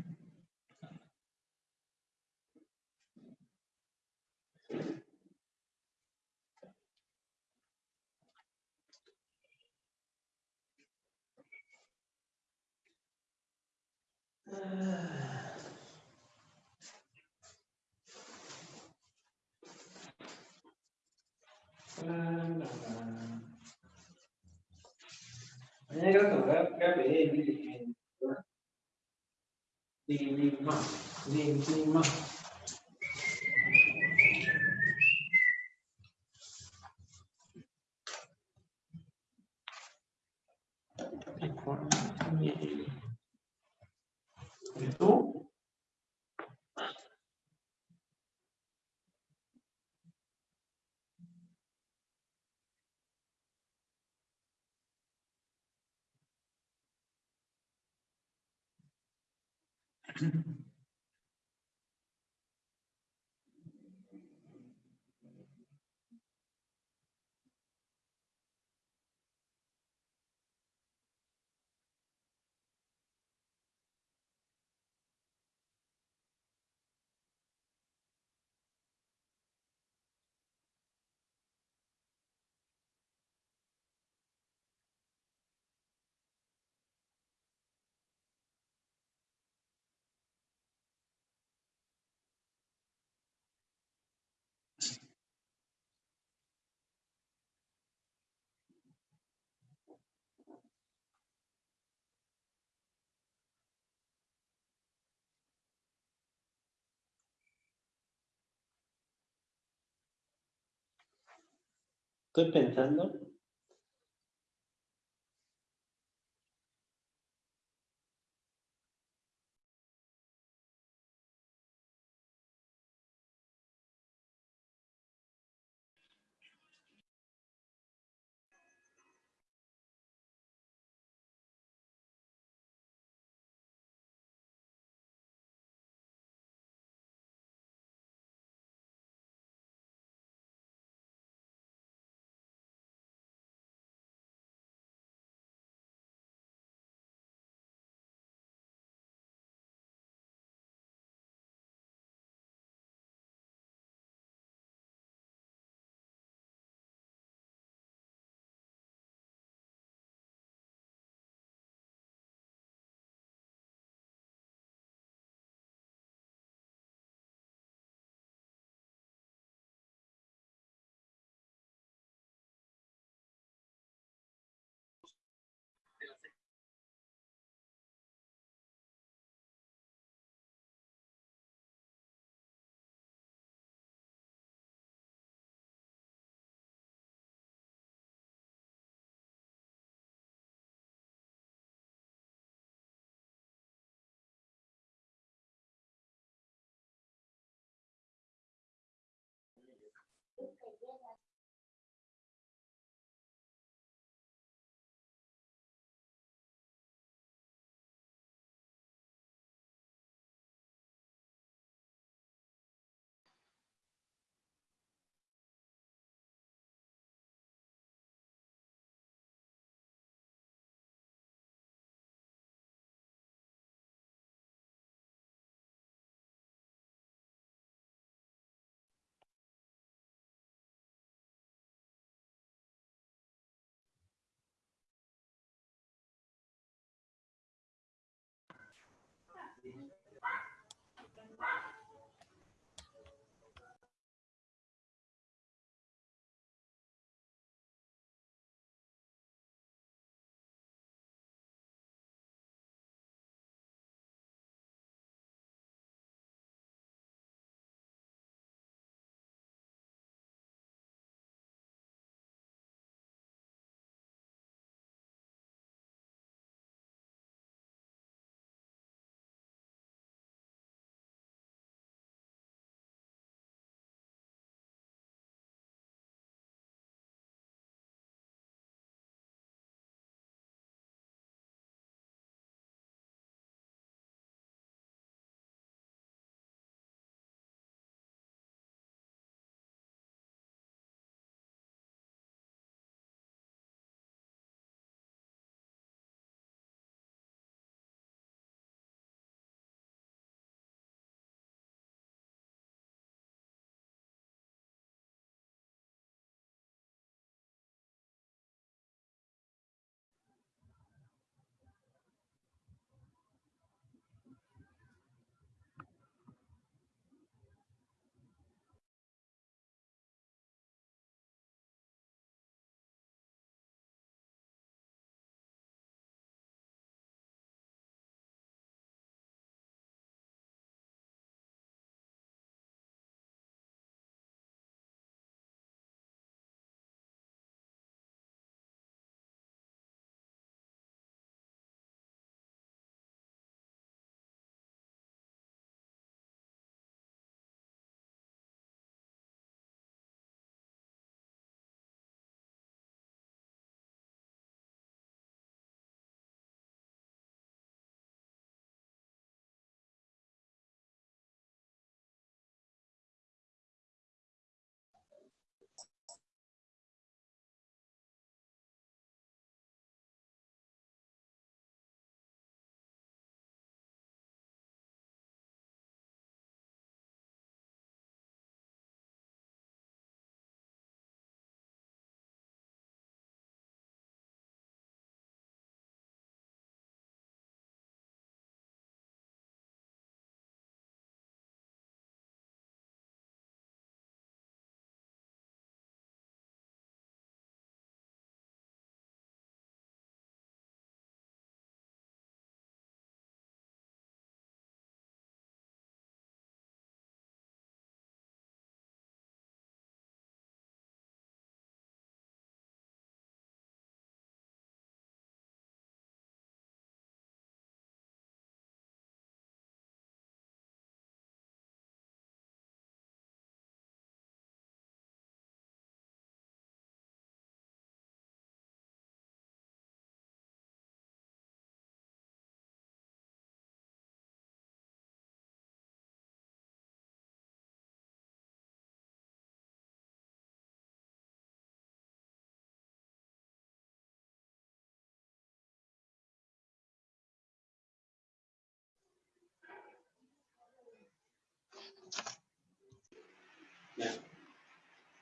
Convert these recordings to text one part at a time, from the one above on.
Lima, Di- Lima. ¿Y tú? Estoy pensando.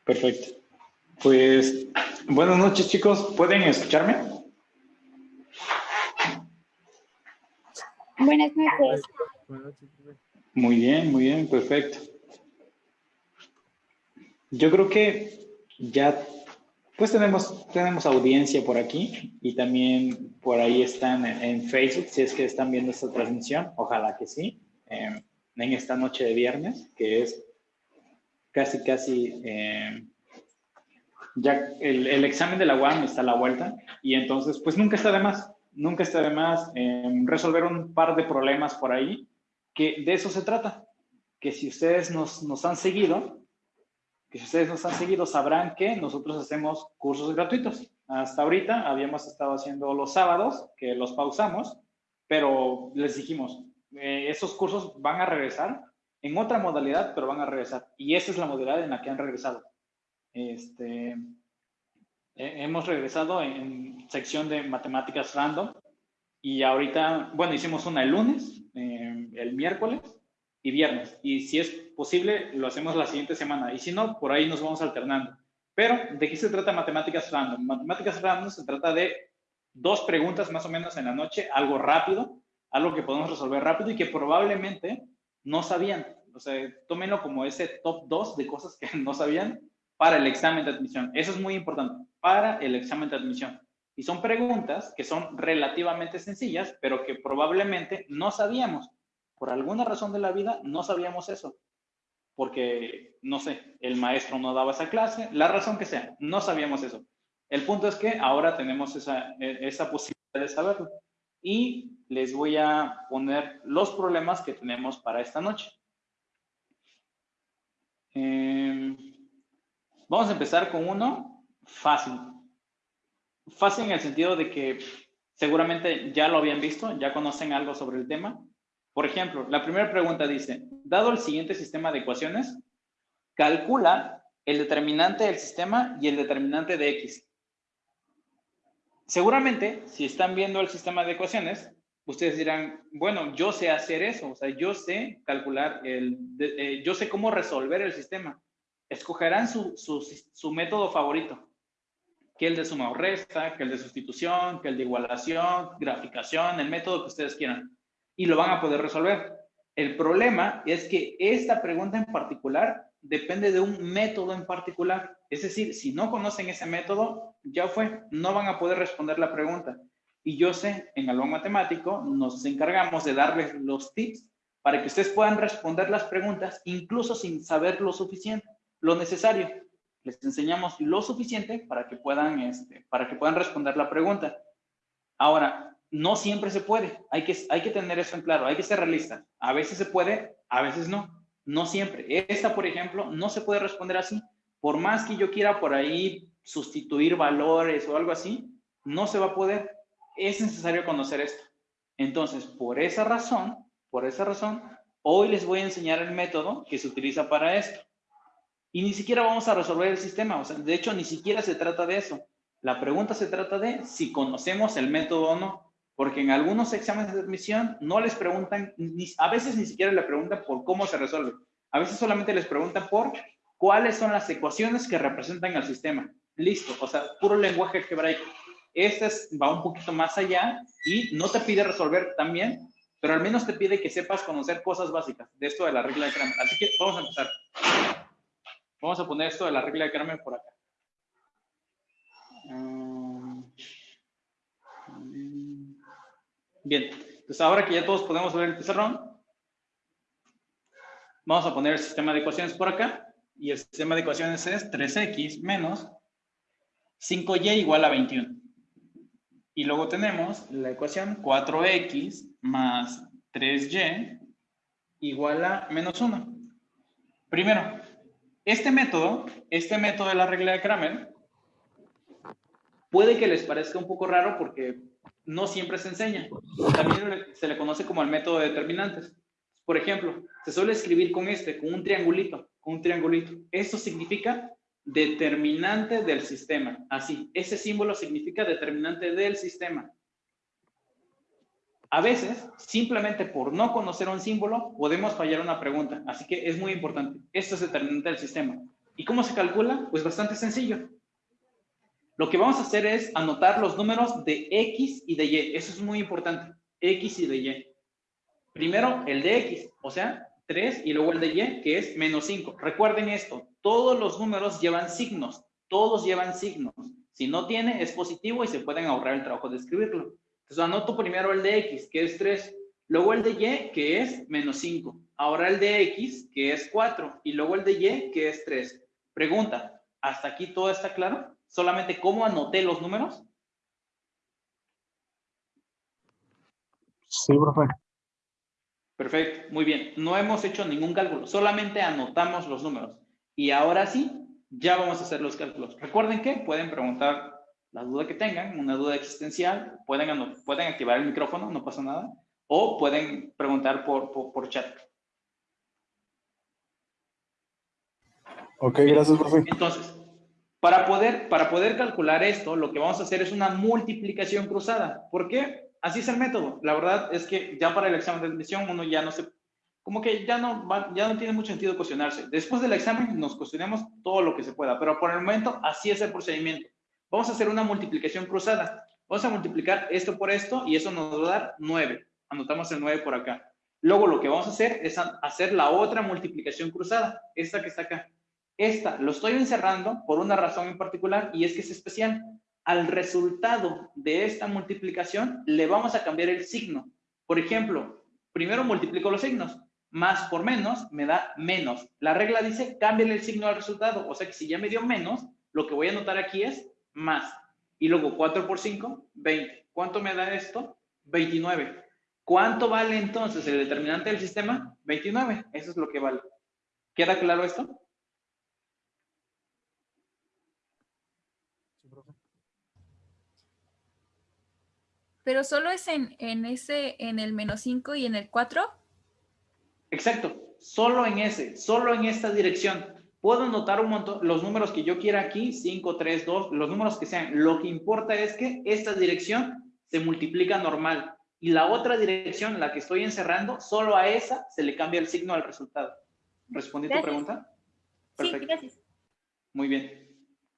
Perfecto. Pues buenas noches chicos, ¿pueden escucharme? Buenas noches. Muy bien, muy bien, perfecto. Yo creo que ya pues tenemos, tenemos audiencia por aquí y también por ahí están en, Facebook, si es que están viendo esta transmisión, ojalá que sí, em, en esta noche de viernes, que es casi, casi, em, ya el, el, examen de la UAM está a la vuelta y entonces pues nunca está de más, nunca está de más em, resolver un par de problemas por ahí, que de eso se trata, que si ustedes nos, nos han seguido, que ustedes nos han seguido sabrán que nosotros hacemos cursos gratuitos. Hasta ahorita habíamos estado haciendo los sábados, que los pausamos, pero les dijimos, eh, esos cursos van a regresar en otra modalidad, pero van a regresar. Y esa es la modalidad en la que han regresado. Este, hemos regresado en, sección de matemáticas random y ahorita, bueno, hicimos una el lunes, eh, el miércoles y viernes. Y si es posible, lo hacemos la siguiente semana. Y si no, por ahí nos vamos alternando. Pero, ¿de qué se trata matemáticas random? Matemáticas random se trata de dos preguntas más o menos en la noche, algo rápido, algo que podemos resolver rápido y que probablemente no sabían. O sea, tómenlo como ese top 2 de cosas que no sabían para el examen de admisión. Eso es muy importante, para el examen de admisión. Y son preguntas que son relativamente sencillas, pero que probablemente no sabíamos por alguna razón de la vida no sabíamos eso. Porque, no sé, el maestro no daba esa clase, la razón que sea, no sabíamos eso. El punto es que ahora tenemos esa, e, esa posibilidad de saberlo. Y les voy a poner los problemas que tenemos para esta noche. Em, vamos a empezar con uno fácil. Fácil en el sentido de que seguramente ya lo habían visto, ya conocen algo sobre el tema, por ejemplo, la primera pregunta dice, dado el siguiente sistema de ecuaciones, calcula el determinante del sistema y el determinante de X. Seguramente, si están viendo el sistema de ecuaciones, ustedes dirán, bueno, yo sé hacer eso, o sea, yo sé calcular, el, eh, yo sé cómo resolver el sistema. Escogerán su, su método favorito, que el de suma o resta, que el de sustitución, que el de igualación, graficación, el método que ustedes quieran y lo van a poder resolver. El problema es que esta pregunta en particular depende de un método en particular. Es decir, si no conocen ese método, ya fue, no van a poder responder la pregunta. Y yo sé, en algo matemático, nos encargamos de darles los tips para que ustedes puedan responder las preguntas, incluso sin saber lo suficiente, lo necesario. Les enseñamos lo suficiente para que puedan, este, para que puedan responder la pregunta. Ahora, no siempre se puede. Hay que, hay que tener eso en claro, hay que ser realista. A veces se puede, a veces no. No siempre. Esta, por ejemplo, no se puede responder así. Por más que yo quiera por ahí sustituir valores o algo así, no se va a poder. Es necesario conocer esto. Entonces, por esa razón, por esa razón, hoy les voy a enseñar el método que se utiliza para esto. Y ni siquiera vamos a resolver el sistema. O sea, de hecho, ni siquiera se trata de eso. La pregunta se trata de si conocemos el método o no porque en algunos exámenes de admisión no les preguntan, a veces ni siquiera le preguntan por cómo se resuelve, a veces solamente les preguntan por cuáles son las ecuaciones que representan el sistema. Listo, o sea, puro lenguaje algebraico. Este va un poquito más allá y no te pide resolver también, pero al menos te pide que sepas conocer cosas básicas de esto de la regla de Kramer. Así que vamos a empezar. Vamos a poner esto de la regla de Kramer por acá. Um, Bien, entonces ahora que ya todos podemos ver el pizarrón, vamos a poner el sistema de ecuaciones por acá. Y el sistema de ecuaciones es 3x menos 5y igual a 21. Y luego tenemos la ecuación 4x más 3y igual a menos 1. Primero, este método, este método de la regla de Kramer, puede que les parezca un poco raro porque no siempre se enseña. También se le conoce como el método de determinantes. Por ejemplo, se suele escribir con este, con un triangulito, con un triangulito. Esto significa determinante del sistema. Así, ese símbolo significa determinante del sistema. A veces, simplemente por no conocer un símbolo, podemos fallar una pregunta. Así que es muy importante. Esto es determinante del sistema. ¿Y cómo se calcula? Pues bastante sencillo. Lo que vamos a hacer es anotar los números de X y de Y. Eso es muy importante. X y de Y. Primero el de X, o sea, 3 y luego el de Y, que es menos 5. Recuerden esto, todos los números llevan signos, todos llevan signos. Si no tiene, es positivo y se pueden ahorrar el trabajo de escribirlo. Entonces anoto primero el de X, que es 3, luego el de Y, que es menos 5. Ahora el de X, que es 4, y luego el de Y, que es 3. Pregunta, ¿hasta aquí todo está claro? ¿Solamente cómo anoté los números? Sí, profe. Perfecto, muy bien. No hemos hecho ningún cálculo, solamente anotamos los números. Y ahora sí, ya vamos a hacer los cálculos. Recuerden que pueden preguntar la duda que tengan, una duda existencial, pueden, pueden activar el micrófono, no pasa nada, o pueden preguntar por, por, chat. Ok, gracias, profe. Entonces, para poder, para poder calcular esto, lo que vamos a hacer es una multiplicación cruzada. ¿Por qué? así es el método. La verdad es que ya para el examen de admisión uno ya no se, como que ya no, ya no tiene mucho sentido cuestionarse. Después del examen nos cuestionemos todo lo que se pueda, pero por el momento así es el procedimiento. Vamos a hacer una multiplicación cruzada. Vamos a multiplicar esto por esto y eso nos va a dar 9. Anotamos el 9 por acá. Luego lo que vamos a hacer es hacer la otra multiplicación cruzada, esta que está acá. Esta lo estoy encerrando por una razón en particular y es que es especial al resultado de esta multiplicación le vamos a cambiar el signo. Por ejemplo, primero multiplico los signos. Más por menos me da menos. La regla dice cámbiale el signo al resultado. O sea que si ya me dio menos, lo que voy a anotar aquí es más. Y luego 4 por 5, 20. ¿Cuánto me da esto? 29. ¿Cuánto vale entonces el determinante del sistema? 29. Eso es lo que vale. ¿Queda claro esto? Pero solo es en, ese, en el menos 5 y en el 4. Exacto, solo en ese, solo en esta dirección. Puedo anotar un montón, los números que yo quiera aquí, 5, 3, 2, los números que sean. Lo que importa es que esta dirección se multiplica normal. Y la otra dirección, la que estoy encerrando, solo a esa se le cambia el signo al resultado. ¿Respondí tu pregunta? Perfecto. Sí, gracias. Muy bien.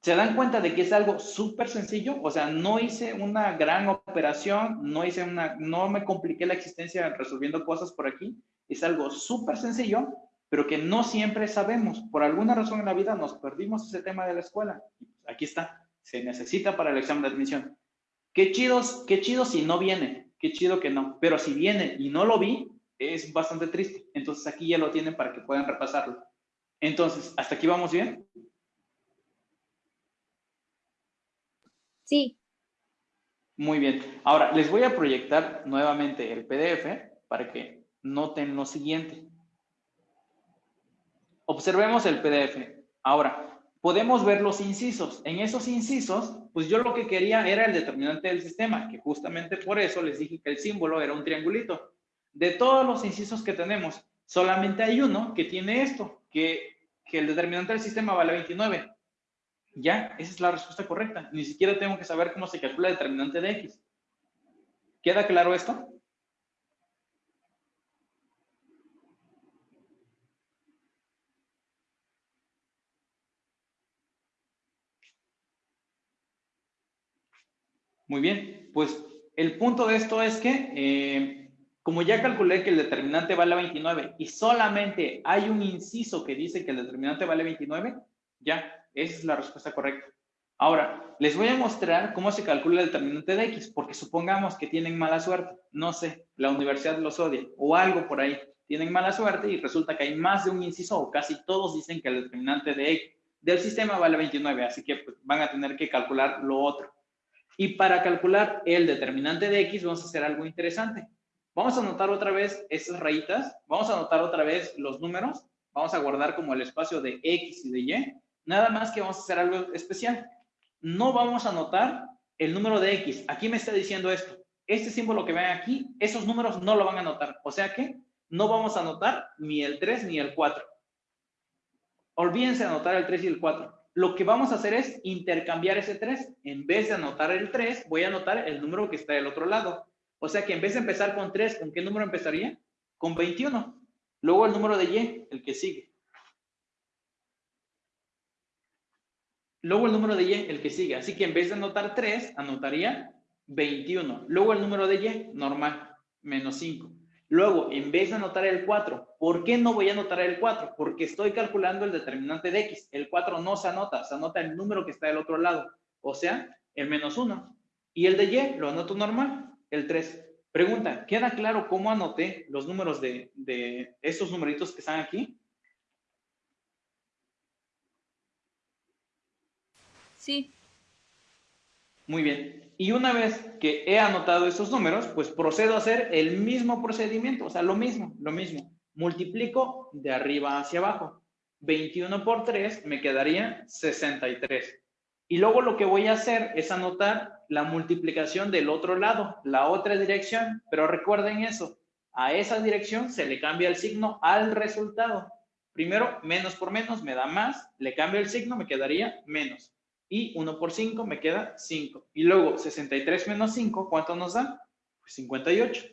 ¿Se dan cuenta de que es algo súper sencillo? O sea, no hice una gran operación, no hice una, no me compliqué la existencia resolviendo cosas por aquí. Es algo súper sencillo, pero que no siempre sabemos. Por alguna razón en la vida nos perdimos ese tema de la escuela. Aquí está, se necesita para el examen de admisión. Qué chidos, qué chido si no viene, qué chido que no. Pero si viene y no lo vi, es bastante triste. Entonces aquí ya lo tienen para que puedan repasarlo. Entonces, ¿hasta aquí vamos bien? Sí. Muy bien. Ahora, les voy a proyectar nuevamente el PDF para que noten lo siguiente. Observemos el PDF. Ahora, podemos ver los incisos. En esos incisos, pues yo lo que quería era el determinante del sistema, que justamente por eso les dije que el símbolo era un triangulito. De todos los incisos que tenemos, solamente hay uno que tiene esto, que, que el determinante del sistema vale 29. Ya, esa es la respuesta correcta. Ni siquiera tengo que saber cómo se calcula el determinante de X. ¿Queda claro esto? Muy bien, pues el punto de esto es que, eh, como ya calculé que el determinante vale 29 y solamente hay un inciso que dice que el determinante vale 29, ya, esa es la respuesta correcta. Ahora, les voy a mostrar cómo se calcula el determinante de X, porque supongamos que tienen mala suerte, no sé, la universidad los odia o algo por ahí, tienen mala suerte y resulta que hay más de un inciso o casi todos dicen que el determinante de X del sistema vale 29, así que pues, van a tener que calcular lo otro. Y para calcular el determinante de X vamos a hacer algo interesante. Vamos a anotar otra vez esas rayitas, vamos a anotar otra vez los números, vamos a guardar como el espacio de X y de Y Nada más que vamos a hacer algo especial. No vamos a anotar el número de X. Aquí me está diciendo esto. Este símbolo que ven aquí, esos números no lo van a anotar. O sea que no vamos a anotar ni el 3 ni el 4. Olvídense de anotar el 3 y el 4. Lo que vamos a hacer es intercambiar ese 3. En vez de anotar el 3, voy a anotar el número que está del otro lado. O sea que en vez de empezar con 3, ¿con qué número empezaría? Con 21. Luego el número de Y, el que sigue. Luego el número de Y, el que sigue. Así que en vez de anotar 3, anotaría 21. Luego el número de Y, normal, menos 5. Luego, en vez de anotar el 4, ¿por qué no voy a anotar el 4? Porque estoy calculando el determinante de X. El 4 no se anota, se anota el número que está del otro lado. O sea, el menos 1. Y el de Y lo anoto normal, el 3. Pregunta, ¿queda claro cómo anoté los números de, de estos numeritos que están aquí? Sí. Muy bien. Y una vez que he anotado esos números, pues procedo a hacer el mismo procedimiento, o sea, lo mismo, lo mismo. Multiplico de arriba hacia abajo. 21 por 3 me quedaría 63. Y luego lo que voy a hacer es anotar la multiplicación del otro lado, la otra dirección. Pero recuerden eso, a esa dirección se le cambia el signo al resultado. Primero, menos por menos me da más, le cambio el signo, me quedaría menos y 1 por 5 me queda 5. Y luego 63 menos 5, ¿cuánto nos da? Pues 58.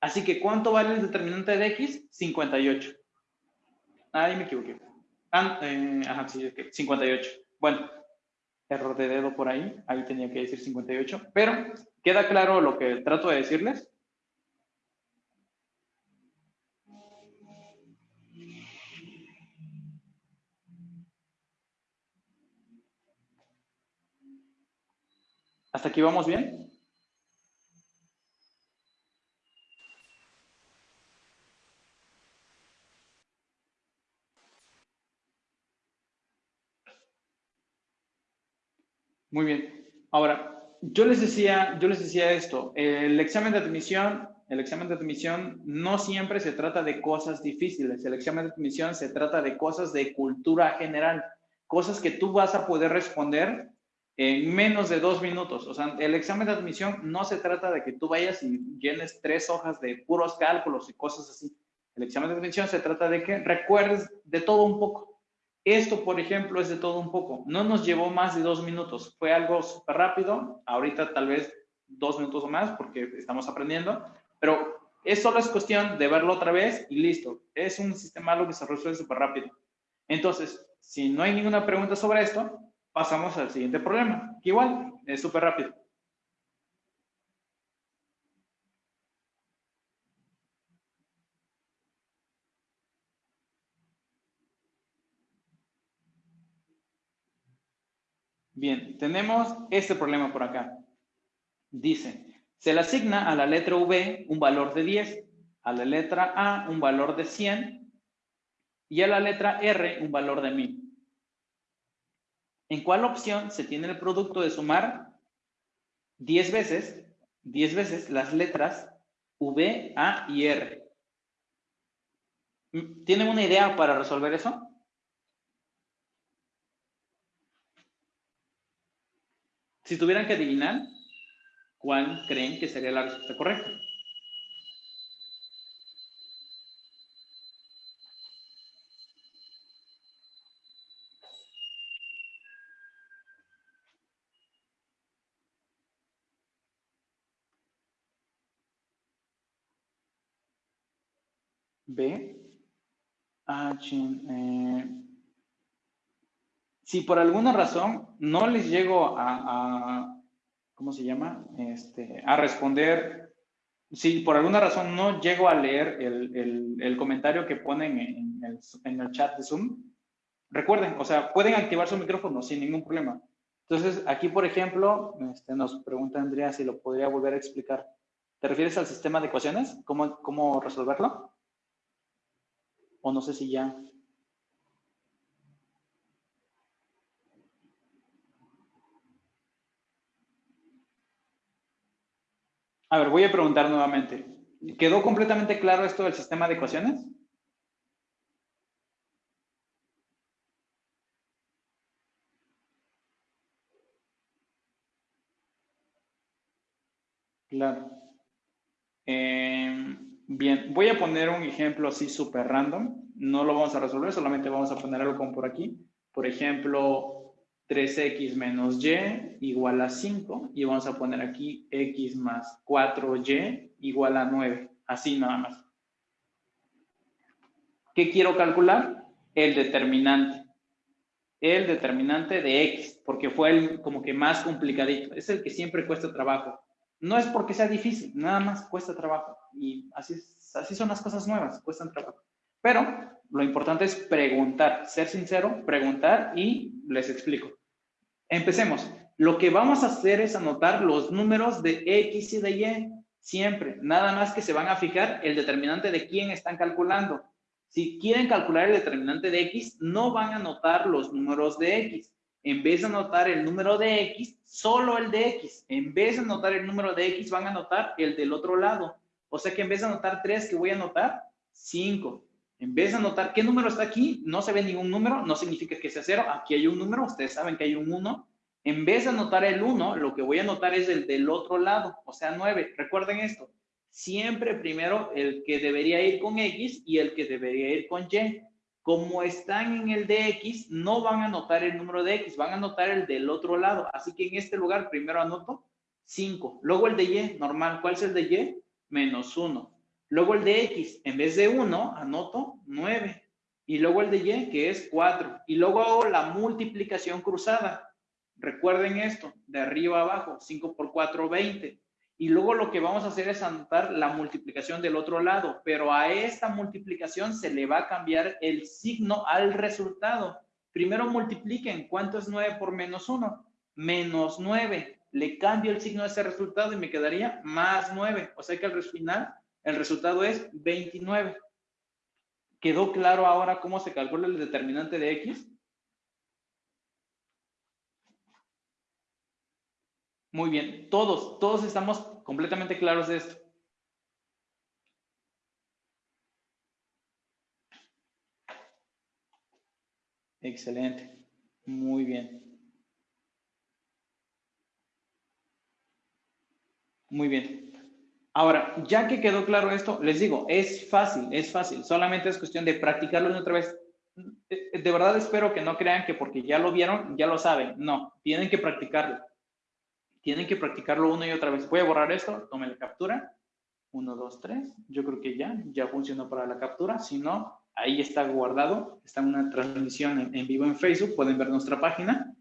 Así que ¿cuánto vale el determinante de x? 58. Ahí me equivoqué. Ah, eh, ajá, sí, 58. Bueno, error de dedo por ahí. Ahí tenía que decir 58. Pero, ¿queda claro lo que trato de decirles? ¿Hasta aquí vamos bien? Muy bien. Ahora, yo les decía, yo les decía esto, el examen de admisión, el examen de admisión no siempre se trata de cosas difíciles, el examen de admisión se trata de cosas de cultura general, cosas que tú vas a poder responder en menos de dos minutos. O sea, el examen de admisión no se trata de que tú vayas y llenes tres hojas de puros cálculos y cosas así. El examen de admisión se trata de que recuerdes de todo un poco. Esto, por ejemplo, es de todo un poco. No nos llevó más de dos minutos. Fue algo súper rápido. Ahorita tal vez dos minutos o más porque estamos aprendiendo. Pero es solo es cuestión de verlo otra vez y listo. Es un sistema algo que se resuelve súper rápido. Entonces, si no hay ninguna pregunta sobre esto, pasamos al siguiente problema, que igual es súper rápido. Bien, tenemos este problema por acá. Dice, se le asigna a la letra V un valor de 10, a la letra A un valor de 100 y a la letra R un valor de 1000. ¿En cuál opción se tiene el producto de sumar 10 veces, 10 veces las letras V, A y R? ¿Tienen una idea para resolver eso? Si tuvieran que adivinar, ¿cuál creen que sería la respuesta correcta? B, H, eh, si por alguna razón no les llego a, ¿cómo se llama? Este, a responder, si por alguna razón no llego a leer el, comentario que ponen en el, en el, chat de Zoom, recuerden, o sea, pueden activar su micrófono sin ningún problema. Entonces, aquí, por ejemplo, este, nos pregunta Andrea si lo podría volver a explicar. ¿Te refieres al sistema de ecuaciones? ¿Cómo, cómo resolverlo? O no sé si ya. A ver, voy a preguntar nuevamente. ¿Quedó completamente claro esto del sistema de ecuaciones? Claro. Eh, Bien, voy a poner un ejemplo así súper random. No lo vamos a resolver, solamente vamos a poner algo como por aquí. Por ejemplo, 3x menos y igual a 5 y vamos a poner aquí x más 4y igual a 9. Así nada más. ¿Qué quiero calcular? El determinante. El determinante de x, porque fue el como que más complicadito. Es el que siempre cuesta trabajo. No es porque sea difícil, nada más cuesta trabajo. Y así, así son las cosas nuevas, cuestan trabajo. Pero lo importante es preguntar, ser sincero, preguntar y les explico. Empecemos. Lo que vamos a hacer es anotar los números de X y de Y siempre. Nada más que se van a fijar el determinante de quién están calculando. Si quieren calcular el determinante de X, no van a anotar los números de X. En vez de anotar el número de X, solo el de X. En vez de anotar el número de X, van a anotar el del otro lado. O sea que en vez de anotar 3, ¿qué voy a anotar? 5. En vez de anotar qué número está aquí, no se ve ningún número, no significa que sea 0. Aquí hay un número, ustedes saben que hay un 1. En vez de anotar el 1, lo que voy a anotar es el del otro lado, o sea, 9. Recuerden esto, siempre primero el que debería ir con X y el que debería ir con Y. Como están en el de X, no van a anotar el número de X, van a anotar el del otro lado. Así que en este lugar primero anoto 5. Luego el de Y, normal. ¿Cuál es el de Y? Menos 1. Luego el de X, en vez de 1, anoto 9. Y luego el de Y, que es 4. Y luego hago la multiplicación cruzada. Recuerden esto, de arriba abajo, 5 por 4, 20. Y luego lo que vamos a hacer es anotar la multiplicación del otro lado, pero a esta multiplicación se le va a cambiar el signo al resultado. Primero multipliquen, ¿cuánto es 9 por menos 1? Menos 9. Le cambio el signo a ese resultado y me quedaría más 9. O sea que al final el resultado es 29. ¿Quedó claro ahora cómo se calcula el determinante de X? Muy bien, todos, todos estamos completamente claros de esto. Excelente, muy bien. Muy bien. Ahora, ya que quedó claro esto, les digo, es fácil, es fácil. Solamente es cuestión de practicarlo otra vez. De verdad espero que no crean que porque ya lo vieron, ya lo saben. No, tienen que practicarlo. Tienen que practicarlo una y otra vez. Voy a borrar esto, tome la captura. Uno, dos, tres. Yo creo que ya, ya funcionó para la captura. Si no, ahí está guardado. Está una transmisión en, vivo en Facebook. Pueden ver nuestra página.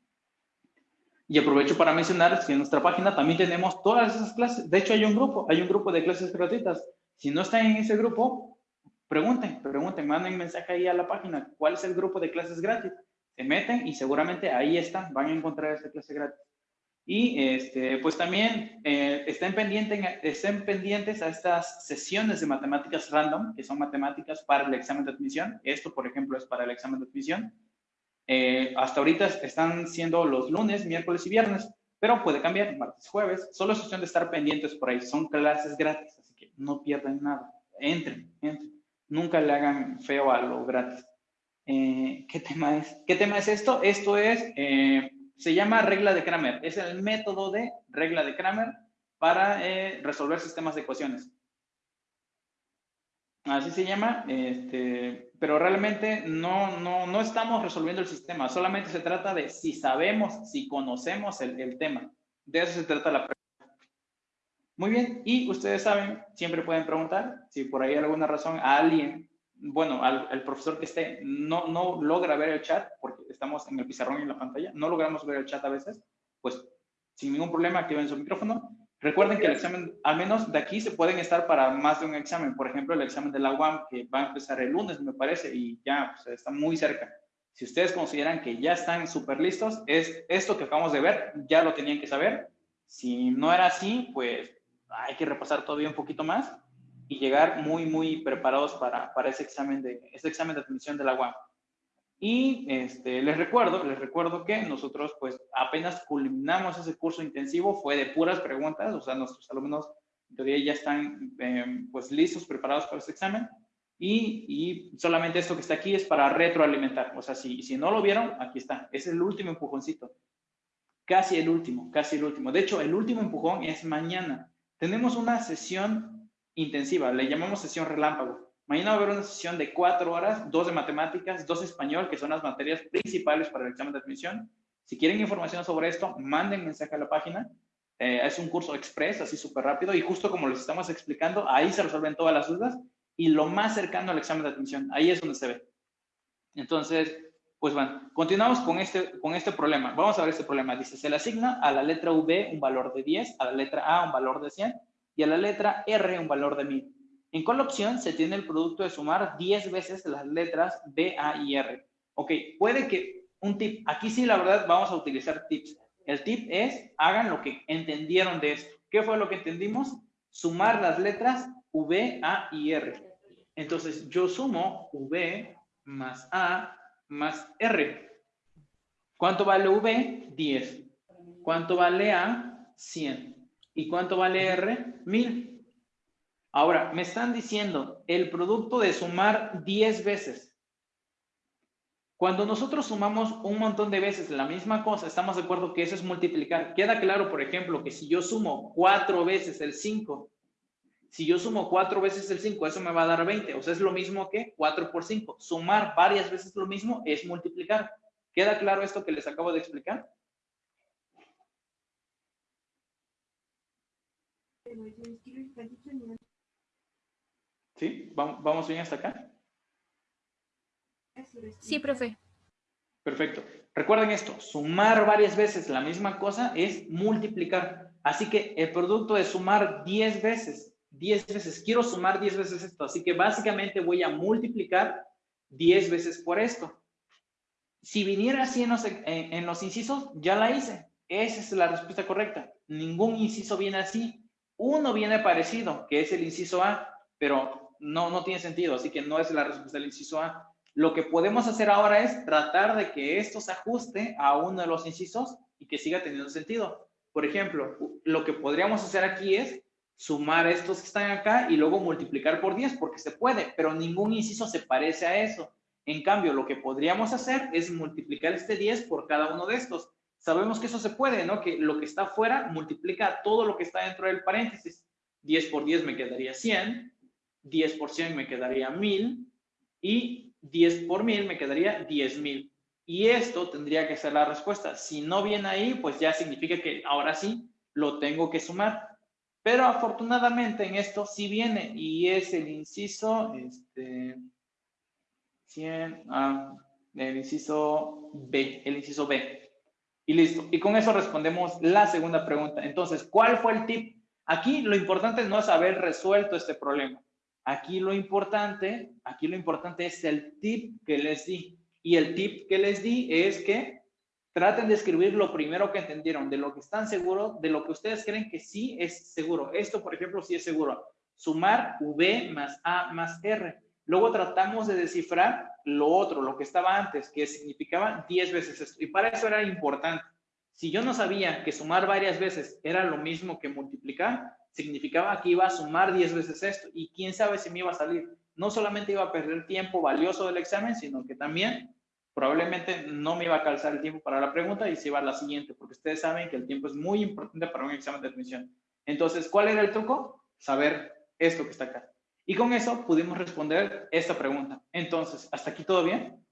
Y aprovecho para mencionar que en nuestra página también tenemos todas esas clases. De hecho, hay un grupo, hay un grupo de clases gratuitas. Si no están en ese grupo, pregunten, pregunten, manden mensaje ahí a la página. ¿Cuál es el grupo de clases gratis? Se meten y seguramente ahí están, van a encontrar esa clase gratis. Y este, pues también eh, estén, pendientes, estén pendientes a estas sesiones de matemáticas random, que son matemáticas para el examen de admisión. Esto, por ejemplo, es para el examen de admisión. Eh, hasta ahorita están siendo los lunes, miércoles y viernes, pero puede cambiar martes, jueves. Solo es cuestión de estar pendientes por ahí. Son clases gratis, así que no pierdan nada. Entren, entren. Nunca le hagan feo a lo gratis. Eh, ¿Qué tema es? ¿Qué tema es esto? Esto es se llama regla de Kramer. Es el método de regla de Kramer para eh, resolver sistemas de ecuaciones. Así se llama, este, pero realmente no, no, no estamos resolviendo el sistema, solamente se trata de si sabemos, si conocemos el, el tema. De eso se trata la pregunta. Muy bien, y ustedes saben, siempre pueden preguntar si por ahí alguna razón a alguien bueno, al, el profesor que esté no, no logra ver el chat, porque estamos en el pizarrón y en la pantalla, no logramos ver el chat a veces, pues sin ningún problema activen su micrófono. Recuerden que el examen, al menos de aquí, se pueden estar para más de un examen. Por ejemplo, el examen de la UAM, que va a empezar el lunes, me parece, y ya pues, está muy cerca. Si ustedes consideran que ya están súper listos, es esto que acabamos de ver, ya lo tenían que saber. Si no era así, pues hay que repasar todavía un poquito más y llegar muy, muy preparados para, para ese, examen de, ese examen de admisión de la UAM. Y este, les recuerdo, les recuerdo que nosotros pues apenas culminamos ese curso intensivo, fue de puras preguntas, o sea, nuestros alumnos todavía ya están em, pues listos, preparados para este examen. Y, y, solamente esto que está aquí es para retroalimentar. O sea, si, si no lo vieron, aquí está. Es el último empujoncito. Casi el último, casi el último. De hecho, el último empujón es mañana. Tenemos una sesión intensiva, le llamamos sesión relámpago. Mañana va a haber una sesión de cuatro horas, dos de matemáticas, dos de español, que son las materias principales para el examen de admisión, Si quieren información sobre esto, manden mensaje a la página. Eh, es un curso express, así súper rápido, y justo como les estamos explicando, ahí se resuelven todas las dudas y lo más cercano al examen de admisión, ahí es donde se ve. Entonces, pues bueno, continuamos con este, con este problema. Vamos a ver este problema. Dice, se le asigna a la letra V un valor de 10, a la letra A un valor de 100 y a la letra R un valor de 1000. En cuál opción se tiene el producto de sumar 10 veces las letras B, A y R. Ok, puede que un tip, aquí sí la verdad vamos a utilizar tips. El tip es, hagan lo que entendieron de esto. ¿Qué fue lo que entendimos? Sumar las letras V, A y R. Entonces, yo sumo V más A más R. ¿Cuánto vale V? 10. ¿Cuánto vale A? 100. ¿Y cuánto vale R? 1000. Ahora, me están diciendo el producto de sumar 10 veces. Cuando nosotros sumamos un montón de veces la misma cosa, estamos de acuerdo que eso es multiplicar. Queda claro, por ejemplo, que si yo sumo 4 veces el 5, si yo sumo 4 veces el 5, eso me va a dar 20. O sea, es lo mismo que 4 por 5. Sumar varias veces lo mismo es multiplicar. ¿Queda claro esto que les acabo de explicar? ¿Sí? ¿Vamos bien hasta acá? Sí, profe. Perfecto. Recuerden esto, sumar varias veces la misma cosa es multiplicar. Así que el producto de sumar 10 veces, 10 veces, quiero sumar 10 veces esto. Así que básicamente voy a multiplicar 10 veces por esto. Si viniera así en los, en los incisos, ya la hice. Esa es la respuesta correcta. Ningún inciso viene así. Uno viene parecido, que es el inciso A, pero no, no tiene sentido, así que no es la respuesta del inciso A. Lo que podemos hacer ahora es tratar de que esto se ajuste a uno de los incisos y que siga teniendo sentido. Por ejemplo, lo que podríamos hacer aquí es sumar estos que están acá y luego multiplicar por 10, porque se puede, pero ningún inciso se parece a eso. En cambio, lo que podríamos hacer es multiplicar este 10 por cada uno de estos. Sabemos que eso se puede, ¿no? Que lo que está afuera multiplica todo lo que está dentro del paréntesis. 10 por 10 me quedaría 100, 10 por 100 me quedaría 1000 y 10 por 1000 me quedaría 10,000. Y esto tendría que ser la respuesta. Si no viene ahí, pues ya significa que ahora sí lo tengo que sumar. Pero afortunadamente en esto sí viene y es el inciso, este, 100, ah, el inciso B, el inciso B. Y listo. Y con eso respondemos la segunda pregunta. Entonces, ¿cuál fue el tip? Aquí lo importante no es haber resuelto este problema. Aquí lo importante, aquí lo importante es el tip que les di. Y el tip que les di es que traten de escribir lo primero que entendieron, de lo que están seguros, de lo que ustedes creen que sí es seguro. Esto, por ejemplo, sí es seguro. Sumar V más A más R. Luego tratamos de descifrar lo otro, lo que estaba antes, que significaba 10 veces esto. Y para eso era importante. Si yo no sabía que sumar varias veces era lo mismo que multiplicar, significaba que iba a sumar 10 veces esto y quién sabe si me iba a salir. No solamente iba a perder tiempo valioso del examen, sino que también probablemente no me iba a calzar el tiempo para la pregunta y se iba a la siguiente, porque ustedes saben que el tiempo es muy importante para un examen de admisión. Entonces, ¿cuál era el truco? Saber esto que está acá. Y con eso pudimos responder esta pregunta. Entonces, ¿hasta aquí todo bien?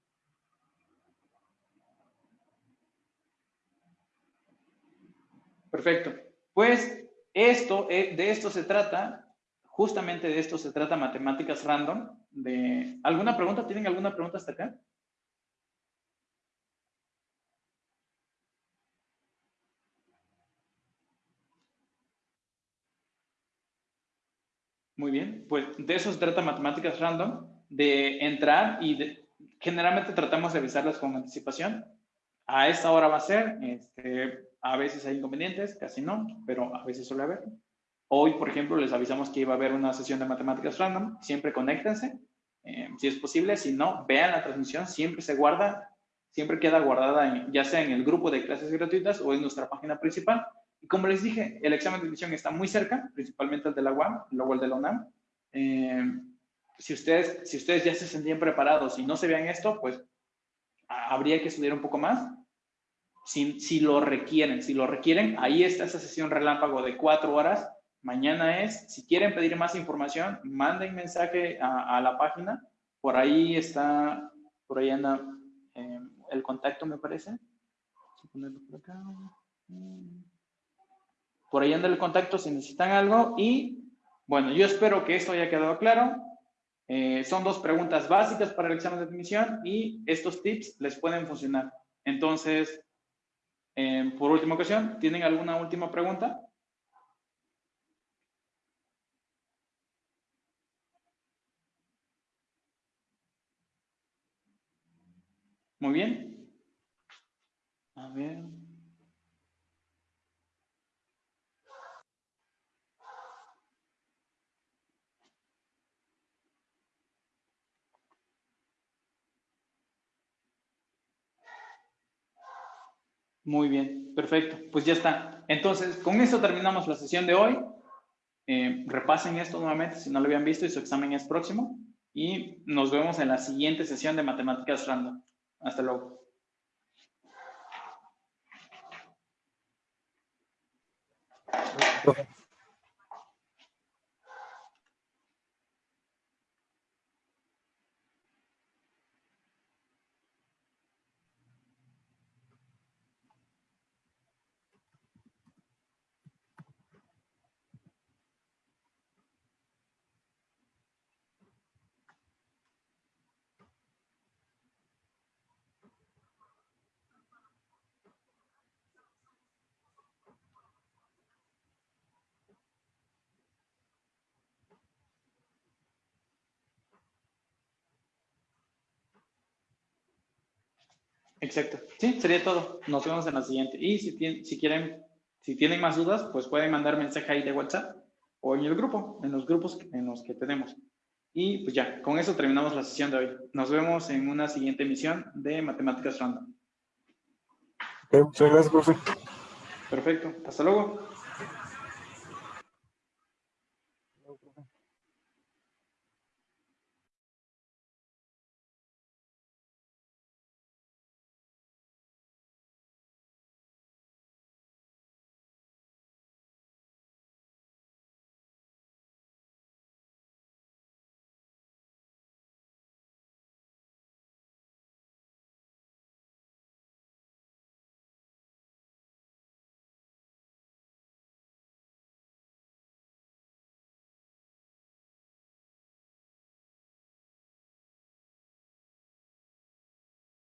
Perfecto. Pues esto, eh, de esto se trata, justamente de esto se trata matemáticas random. De, ¿Alguna pregunta? ¿Tienen alguna pregunta hasta acá? Muy bien, pues de eso se trata matemáticas random, de entrar y generalmente tratamos de avisarlas con anticipación. A esta hora va a ser, este, a veces hay inconvenientes, casi no, pero a veces suele haber. Hoy, por ejemplo, les avisamos que iba a haber una sesión de matemáticas random. Siempre conéctense, eh, si es posible. Si no, vean la transmisión. Siempre se guarda, siempre queda guardada ya sea en el grupo de clases gratuitas o en nuestra página principal. Y como les dije, el examen de admisión está muy cerca, principalmente el de la UAM, luego el de la UNAM. Eh, si, ustedes, si ustedes ya se sentían preparados y no se vean esto, pues habría que estudiar un poco más si, lo requieren. Si lo requieren, ahí está esa sesión relámpago de cuatro horas. Mañana es, si quieren pedir más información, manden mensaje a, la página. Por ahí está, por ahí anda eh, el contacto, me parece. A por acá. Por ahí anda el contacto si necesitan algo. Y bueno, yo espero que esto haya quedado claro. Eh, son dos preguntas básicas para el examen de admisión y estos tips les pueden funcionar. Entonces, eh, por última ocasión, ¿tienen alguna última pregunta? Muy bien. A ver. Muy bien, perfecto. Pues ya está. Entonces, con esto terminamos la sesión de hoy. Eh, repasen esto nuevamente si no lo habían visto y su examen es próximo. Y nos vemos en la siguiente sesión de Matemáticas Random. Hasta luego. Exacto. Sí, sería todo. Nos vemos en la siguiente. Y si, tien- si quieren, si tienen más dudas, pues pueden mandar mensaje ahí de WhatsApp o en el grupo, en los grupos en los que tenemos. Y pues ya, con eso terminamos la sesión de hoy. Nos vemos en una siguiente emisión de Matemáticas Random. Muchas gracias, profe. Perfecto. Hasta luego.